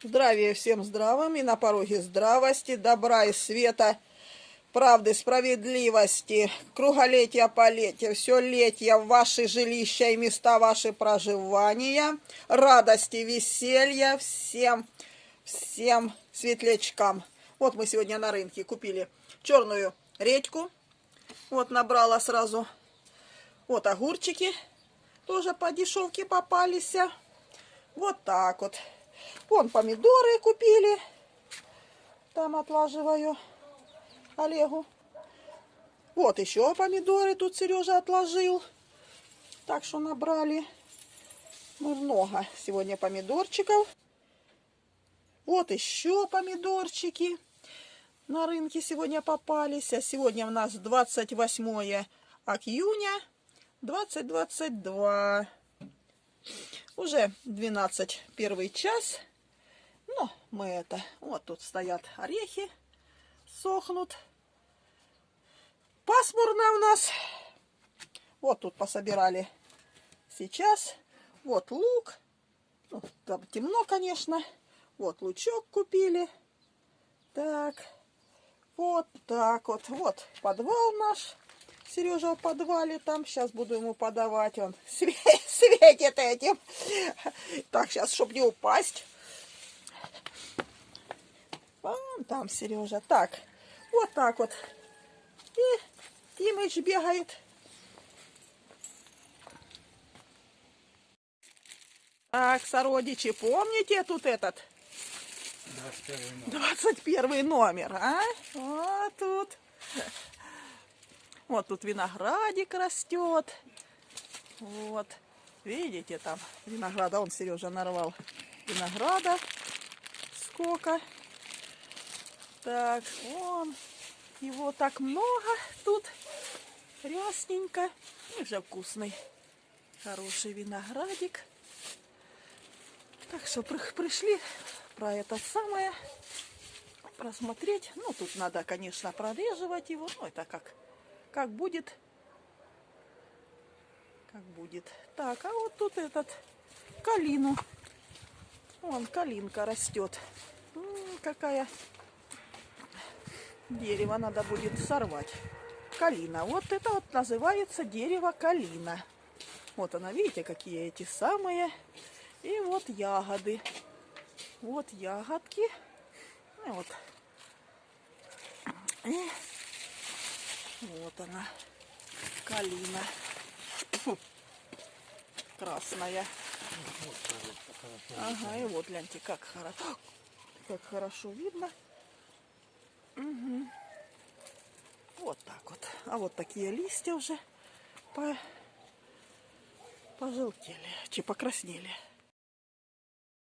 Здравия всем здравым и на пороге здравости, добра и света, правды, справедливости, круголетия, полетия, все летия ваши жилища и места ваши проживания, радости, веселья всем, всем светлячкам. Вот мы сегодня на рынке купили черную редьку, вот набрала сразу, вот огурчики, тоже по дешевке попались, вот так вот. Вон помидоры купили. Там отлаживаю Олегу. Вот еще помидоры тут Сережа отложил. Так что набрали мы много сегодня помидорчиков. Вот еще помидорчики на рынке сегодня попались. А сегодня у нас 28 июня 2022. Уже 12 первый час. Но мы это... Вот тут стоят орехи, сохнут. Пасмурно у нас. Вот тут пособирали сейчас. Вот лук. Ну, там темно, конечно. Вот лучок купили. Так. Вот так вот. Вот подвал наш. Сережа в подвале там. Сейчас буду ему подавать. Он светит этим. Так, сейчас, чтобы не упасть. Вон там Сережа. Так, вот так вот. И Тимыч бегает. Так, сородичи, помните тут этот? 21 номер. 21 номер, а? Вот тут. Вот тут виноградик растет. Вот. Видите, там винограда. Он, Сережа, нарвал винограда. Сколько. Так, вон. Его так много тут. Рясненько. И уже вкусный. Хороший виноградик. Так что пришли про это самое просмотреть. Ну, тут надо, конечно, прореживать его. Ну, это как как будет, как будет. Так, а вот тут этот калину. Вон калинка растет. М -м, какая дерево надо будет сорвать. Калина. Вот это вот называется дерево калина. Вот она, видите, какие эти самые. И вот ягоды. Вот ягодки. И вот. Она, калина. Красная. Ага, и вот гляньте, как хорошо, как хорошо видно. Угу. Вот так вот. А вот такие листья уже по... пожелтели, чи покраснели.